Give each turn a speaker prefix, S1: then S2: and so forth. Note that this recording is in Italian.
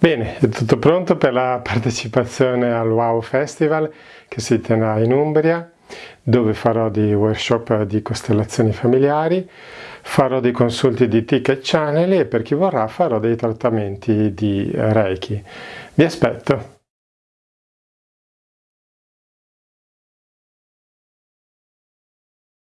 S1: Bene, è tutto pronto per la partecipazione al Wow Festival che si terrà in Umbria, dove farò dei workshop di costellazioni familiari, farò dei consulti di ticket channel e per chi vorrà farò dei trattamenti di Reiki. Vi aspetto!